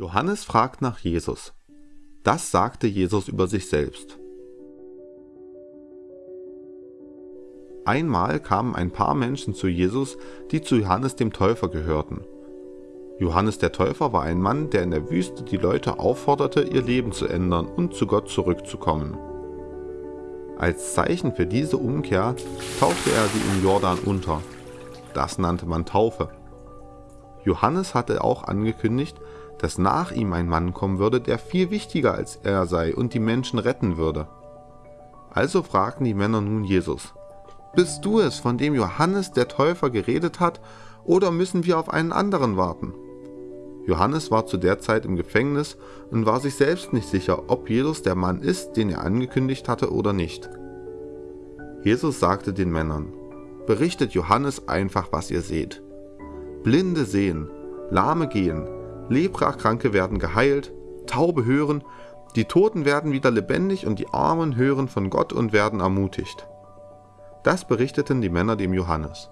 Johannes fragt nach Jesus. Das sagte Jesus über sich selbst. Einmal kamen ein paar Menschen zu Jesus, die zu Johannes dem Täufer gehörten. Johannes der Täufer war ein Mann, der in der Wüste die Leute aufforderte, ihr Leben zu ändern und zu Gott zurückzukommen. Als Zeichen für diese Umkehr taufte er sie im Jordan unter. Das nannte man Taufe. Johannes hatte auch angekündigt, dass nach ihm ein Mann kommen würde, der viel wichtiger als er sei und die Menschen retten würde. Also fragten die Männer nun Jesus, Bist du es, von dem Johannes der Täufer geredet hat, oder müssen wir auf einen anderen warten? Johannes war zu der Zeit im Gefängnis und war sich selbst nicht sicher, ob Jesus der Mann ist, den er angekündigt hatte oder nicht. Jesus sagte den Männern, Berichtet Johannes einfach, was ihr seht. Blinde sehen, Lahme gehen, Leprakranke werden geheilt, Taube hören, die Toten werden wieder lebendig und die Armen hören von Gott und werden ermutigt. Das berichteten die Männer dem Johannes.